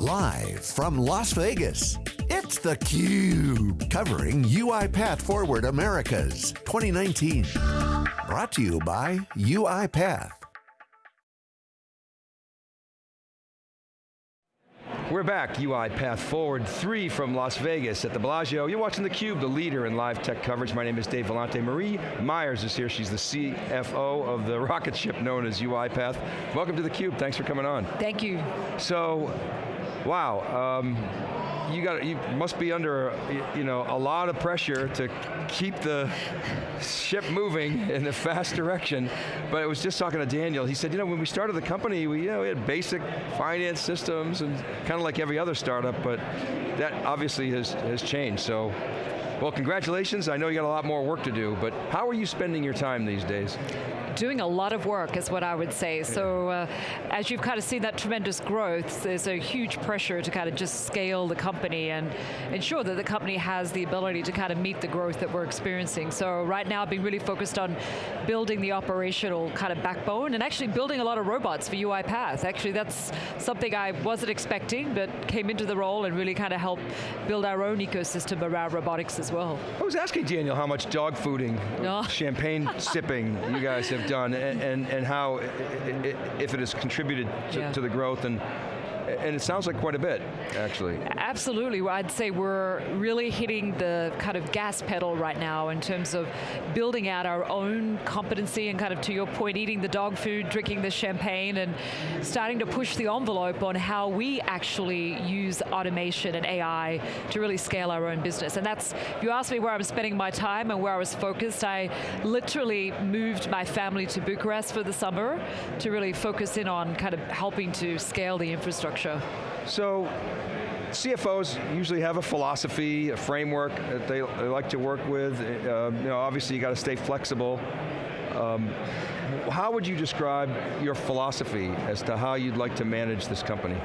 Live from Las Vegas, it's theCUBE, covering UiPath Forward Americas 2019. Brought to you by UiPath. We're back, UiPath Forward 3 from Las Vegas at the Bellagio. You're watching theCUBE, the leader in live tech coverage. My name is Dave Vellante. Marie Myers is here. She's the CFO of the rocket ship known as UiPath. Welcome to theCUBE, thanks for coming on. Thank you. So, wow. Um, you got you must be under you know a lot of pressure to keep the ship moving in the fast direction. But I was just talking to Daniel. He said, you know, when we started the company, we you know we had basic finance systems and kind of like every other startup, but that obviously has has changed. So. Well, congratulations. I know you got a lot more work to do, but how are you spending your time these days? doing a lot of work is what I would say. So uh, as you've kind of seen that tremendous growth, there's a huge pressure to kind of just scale the company and ensure that the company has the ability to kind of meet the growth that we're experiencing. So right now I've been really focused on building the operational kind of backbone and actually building a lot of robots for UiPath. Actually that's something I wasn't expecting, but came into the role and really kind of helped build our own ecosystem around robotics as well. I was asking Daniel how much dog fooding, no. champagne sipping you guys have done and, and, and how, if it has contributed to, yeah. to the growth and and it sounds like quite a bit, actually. Absolutely, I'd say we're really hitting the kind of gas pedal right now in terms of building out our own competency and kind of to your point, eating the dog food, drinking the champagne, and starting to push the envelope on how we actually use automation and AI to really scale our own business. And that's, you ask me where I'm spending my time and where I was focused, I literally moved my family to Bucharest for the summer to really focus in on kind of helping to scale the infrastructure So, CFOs usually have a philosophy, a framework that they, they like to work with. Uh, you know, obviously you got to stay flexible. Um, how would you describe your philosophy as to how you'd like to manage this company?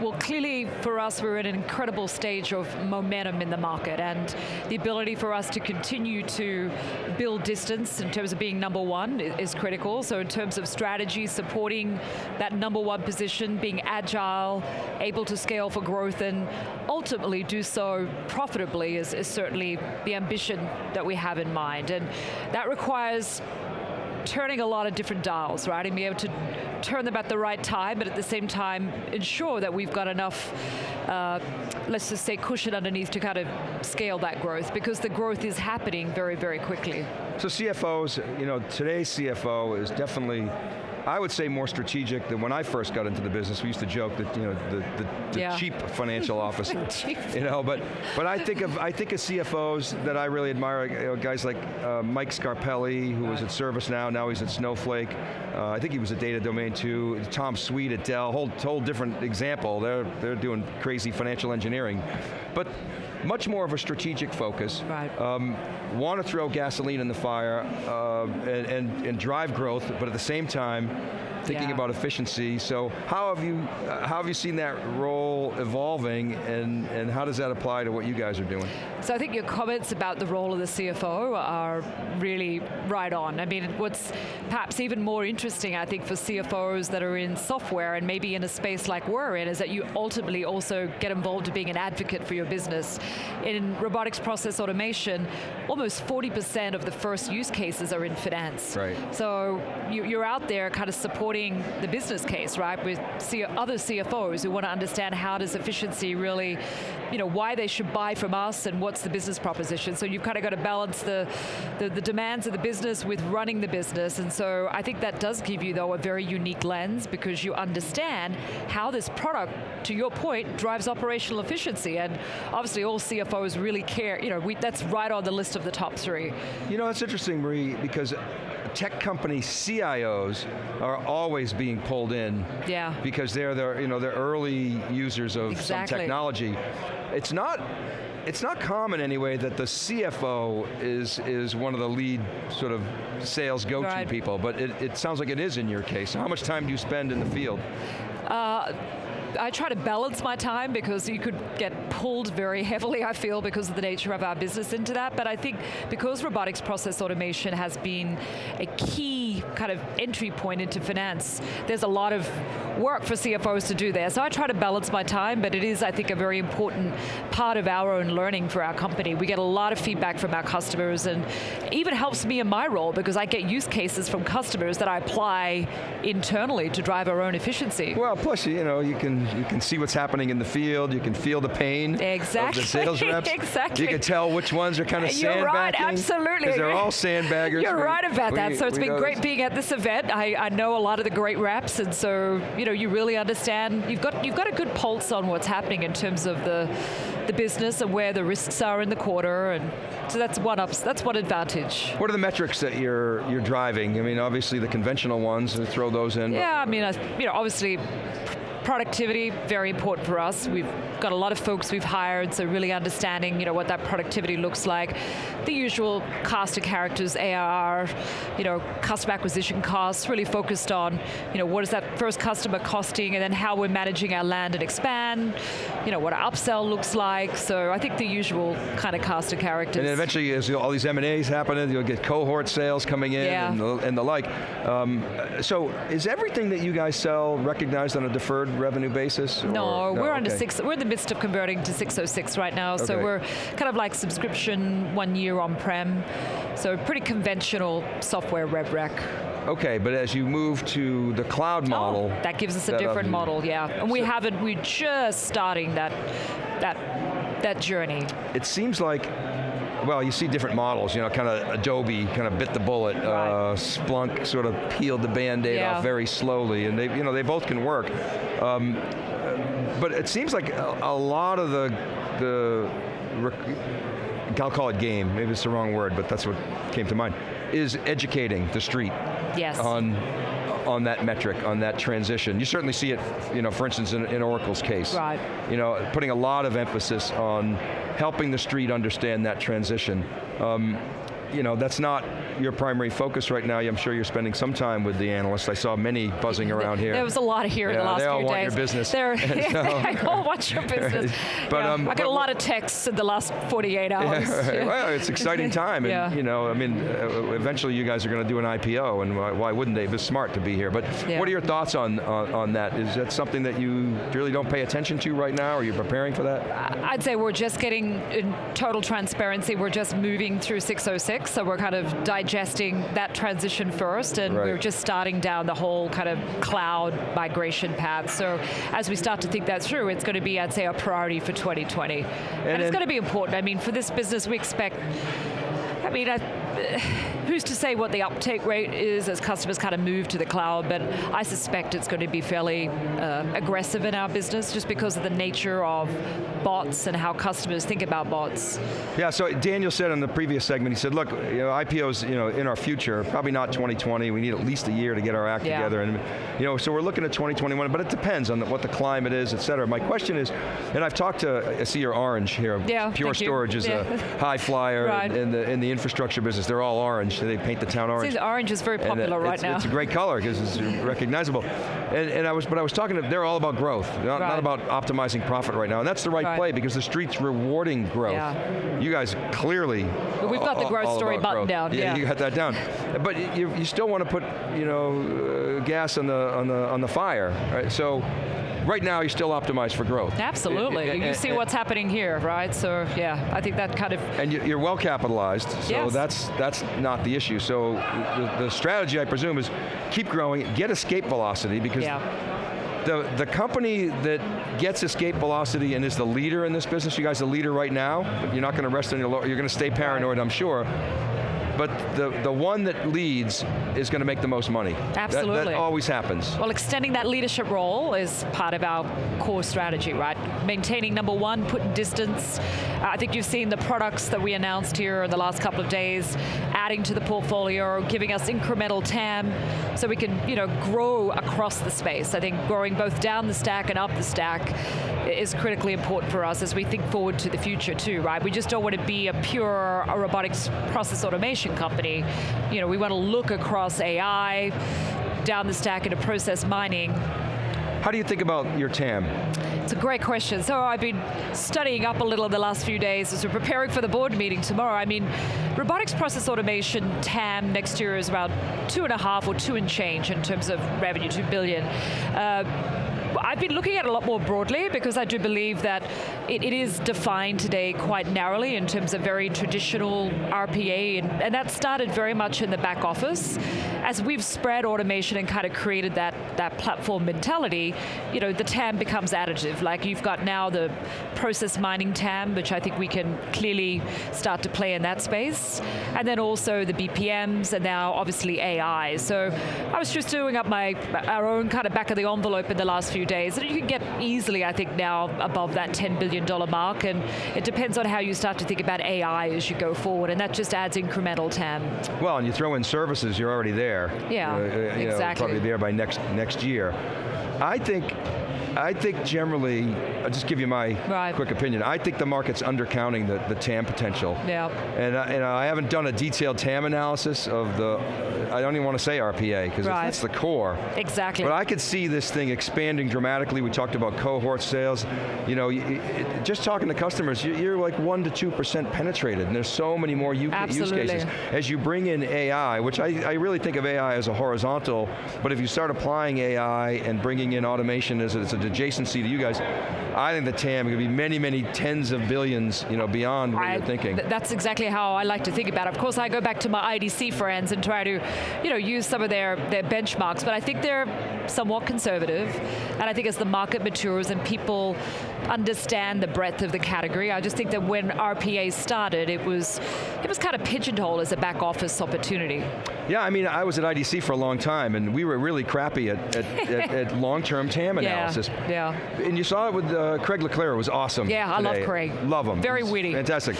Well, clearly for us, we're in an incredible stage of momentum in the market and the ability for us to continue to build distance in terms of being number one is critical. So in terms of strategy, supporting that number one position, being agile, able to scale for growth and ultimately do so profitably is, is certainly the ambition that we have in mind. And that requires turning a lot of different dials, right? And be able to turn them at the right time, but at the same time ensure that we've got enough, uh, let's just say cushion underneath to kind of scale that growth, because the growth is happening very, very quickly. So CFOs, you know, today's CFO is definitely I would say more strategic than when I first got into the business. We used to joke that you know the, the, the yeah. cheap financial officer, you know. But but I think of I think of CFOs that I really admire. You know, guys like uh, Mike Scarpelli, who was at ServiceNow, now he's at Snowflake. Uh, I think he was at Data Domain too. Tom Sweet at Dell, whole whole different example. They're they're doing crazy financial engineering, but much more of a strategic focus. Right. Um, want to throw gasoline in the fire uh, and, and, and drive growth, but at the same time, thinking yeah. about efficiency. So how have you uh, how have you seen that role evolving, and and how does that apply to what you guys are doing? So I think your comments about the role of the CFO are really right on. I mean, what's perhaps even more interesting, I think, for CFOs that are in software and maybe in a space like we're in, is that you ultimately also get involved in being an advocate for your business. In robotics process automation, almost 40% of the first use cases are in finance. Right. So you, are out there kind of supporting the business case, right, with other CFOs who want to understand how does efficiency really, you know, why they should buy from us and what's the business proposition. So you've kind of got to balance the, the, the demands of the business with running the business. And so I think that does give you, though, a very unique lens because you understand how this product, to your point, drives operational efficiency. And obviously all CFOs really care, you know, we, that's right on the list of the top three. You know, it's interesting, Marie, because tech company CIOs are always being pulled in. Yeah. Because they're the, you know, they're early users of exactly. some technology. It's not, it's not common anyway that the CFO is, is one of the lead sort of sales go-to right. people, but it, it sounds like it is in your case. How much time do you spend in the field? Uh, I try to balance my time because you could get pulled very heavily, I feel, because of the nature of our business into that. But I think because robotics process automation has been a key kind of entry point into finance, there's a lot of work for CFOs to do there. So I try to balance my time, but it is, I think, a very important part of our own learning for our company. We get a lot of feedback from our customers and even helps me in my role because I get use cases from customers that I apply internally to drive our own efficiency. Well, plus, you know, you can you can see what's happening in the field, you can feel the pain exactly. of the sales reps. exactly. You can tell which ones are kind of You're right, absolutely. Because they're all sandbaggers. You're we, right about we, that. So it's been great being at this event. I, I know a lot of the great reps, and so you know you really understand. You've got you've got a good pulse on what's happening in terms of the the business and where the risks are in the quarter, and so that's one ups. That's one advantage. What are the metrics that you're you're driving? I mean, obviously the conventional ones. Throw those in. Yeah, I mean, you know, obviously productivity, very important for us. We've got a lot of folks we've hired, so really understanding, you know, what that productivity looks like. The usual cast of characters, ARR, you know, customer acquisition costs, really focused on, you know, what is that first customer costing, and then how we're managing our land and expand, you know, what our upsell looks like. So I think the usual kind of cast of characters. And then eventually, as all these M&As happening, you'll get cohort sales coming in yeah. and, the, and the like. Um, so is everything that you guys sell recognized on a deferred revenue basis? No, no we're okay. under six. We're in the midst of converting to 606 right now, so we're kind of like subscription one year on-prem. So pretty conventional software rev rec. Okay, but as you move to the cloud oh, model, oh, that gives us a different model, yeah. And we haven't. We're just starting that that that journey. It seems like well, you see different models, you know, kind of Adobe kind of bit the bullet, right. uh, Splunk sort of peeled the band-aid yeah. off very slowly, and they, you know, they both can work. Um, but it seems like a, a lot of the, the, I'll call it game, maybe it's the wrong word, but that's what came to mind, is educating the street yes. on on that metric, on that transition. You certainly see it, you know, for instance, in, in, Oracle's case. Right. You know, putting a lot of emphasis on helping the street understand that transition. Um, you know, that's not your primary focus right now. I'm sure you're spending some time with the analysts. I saw many buzzing around here. There was a lot of here yeah, in the last they all few want days. your business. They all want your business. but yeah, um, I got a lot of texts in the last 48 hours. Yeah. Well, it's exciting time, and yeah. you know, I mean, uh, eventually you guys are going to do an IPO, and why, why wouldn't they? It's smart to be here. But what are your thoughts on, on, on that? Is that something that you really don't pay attention to right now? Are you preparing for that? I'd say we're just getting in total transparency. We're just moving through 606, so we're kind of digesting that transition first, and right. we're just starting down the whole kind of cloud migration path. So as we start to think that through, it's going to be, I'd say, a priority for 2020. And, and it's going to be important. I mean, for this business, we expect I mean, I, who's to say what the uptake rate is as customers kind of move to the cloud, but I suspect it's going to be fairly uh, aggressive in our business just because of the nature of bots and how customers think about bots. Yeah, so Daniel said in the previous segment, he said, look, you know, IPOs, you know, in our future, probably not 2020, we need at least a year to get our act yeah. together, and you know, so we're looking at 2021, but it depends on the, what the climate is, et cetera. My question is, and I've talked to, I see your orange here, yeah, Pure Storage you. is yeah. a high flyer right. in the, in the infrastructure business, they're all orange, they paint the town orange. See, orange is very popular right it's, now. It's a great color because it's recognizable. And, and, I was, but I was talking to, they're all about growth, not, right. not, about optimizing profit right now. And that's the right, right. play because the street's rewarding growth. Yeah. You guys clearly but We've got the growth story buttoned down. Yeah, yeah, you got that down. But you, you still want to put, you know, uh, gas on the, on, the, on the fire, right? So right now you're still optimized for growth. Absolutely. And, and, you see what's happening here, right? So yeah, I think that kind of. And you're well capitalized, so yes. that's that's not the issue. So the, the, strategy, I presume, is keep growing, get escape velocity because. Yeah. The, the company that gets escape velocity and is the leader in this business, you guys are the leader right now, you're not going to rest on your you're going to stay paranoid, I'm sure but the, the one that leads is going to make the most money. Absolutely. That, that, always happens. Well, extending that leadership role is part of our core strategy, right? Maintaining number one, putting distance. I think you've seen the products that we announced here in the last couple of days, adding to the portfolio, or giving us incremental TAM, so we can, you know, grow across the space. I think growing both down the stack and up the stack is critically important for us as we think forward to the future too, right? We just don't want to be a pure robotics process automation company. You know, we want to look across AI, down the stack into process mining, How do you think about your TAM? It's a great question. So I've been studying up a little in the last few days as we're preparing for the board meeting tomorrow. I mean, robotics process automation TAM next year is about two and a half or two and change in terms of revenue, two billion. Uh, I've been looking at a lot more broadly because I do believe that it, it is defined today quite narrowly in terms of very traditional RPA, and, and that started very much in the back office. As we've spread automation and kind of created that, that platform mentality, you know, the TAM becomes additive. Like you've got now the process mining TAM, which I think we can clearly start to play in that space, and then also the BPMs, and now obviously AI. So I was just doing up my our own kind of back of the envelope in the last few days. And you can get easily, I think, now above that $10 billion mark. And it depends on how you start to think about AI as you go forward. And that just adds incremental TAM. Well, and you throw in services, you're already there. Yeah, uh, exactly. Know, probably there by next, next year. I think I think generally, I'll just give you my right. quick opinion. I think the market's undercounting the, the TAM potential. Yeah. And, and I haven't done a detailed TAM analysis of the, I don't even want to say RPA, because right. that's the core. Exactly. But I could see this thing expanding dramatically. We talked about cohort sales. You know, just talking to customers, you're like 1% to 2% penetrated, and there's so many more use cases. As you bring in AI, which I, I really think of AI as a horizontal, but if you start applying AI and bringing in automation as it's a adjacency to you guys, I think the TAM could be many, many tens of billions, you know, beyond what I, you're thinking. Th that's exactly how I like to think about it. Of course, I go back to my IDC friends and try to, you know, use some of their, their benchmarks, but I think they're somewhat conservative, and I think as the market matures and people understand the breadth of the category, I just think that when RPA started, it was, it was kind of pigeonholed as a back office opportunity. Yeah, I mean, I was at IDC for a long time, and we were really crappy at, at, at, at long-term TAM analysis. Yeah, yeah. And you saw it with uh, Craig Le Clair, it was awesome. Yeah, I love Craig. Love him. Very witty. Fantastic.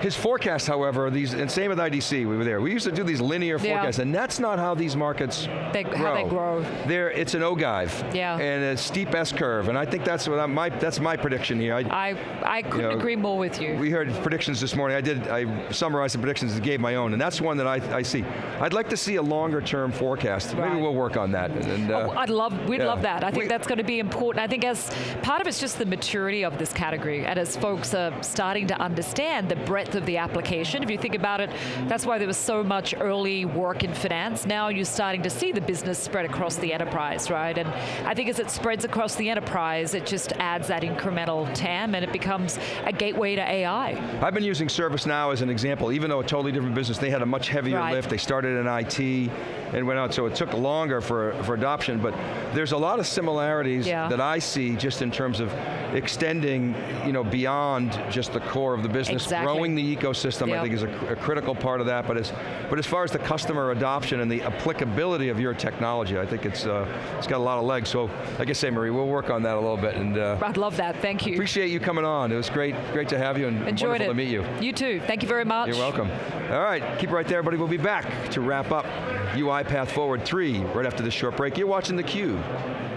His forecast, however, these and same with IDC, we were there. We used to do these linear forecasts, and that's not how these markets they, grow. How they grow. There, it's an ogive. Yeah. And a steep S curve, and I think that's what I, my that's my prediction here. I I, I couldn't you know, agree more with you. We heard predictions this morning. I did. I summarized the predictions and gave my own, and that's one that I, I see. I'd like to see a longer term forecast. Right. Maybe we'll work on that. And, uh, oh, I'd love. We'd yeah. love that. I think we, that's going to be important. I think as part of it's just the maturity of this category, and as folks are starting to understand the breadth of the application if you think about it, that's why there was so much early work in finance. Now you're starting to see the business spread across the enterprise, right? And I think as it spreads across the enterprise, it just adds that incremental TAM and it becomes a gateway to AI. I've been using ServiceNow as an example, even though a totally different business, they had a much heavier right. lift. They started in IT and went out, so it took longer for, for adoption, but there's a lot of similarities yeah. that I see just in terms of extending you know, beyond just the core of the business, exactly. growing the ecosystem, yep. I think is a, a, critical part of that, but as, but as far as the customer adoption and the applicability of your technology, I think it's, uh, it's got a lot of legs, so like I say, Marie, we'll work on that a little bit. And uh, I'd love that, thank you. Appreciate you coming on, it was great, great to have you and Enjoyed wonderful it. to meet you. You too, thank you very much. You're welcome. All right, keep it right there, everybody. We'll be back to wrap up UiPath Forward 3 right after this short break. You're watching theCUBE.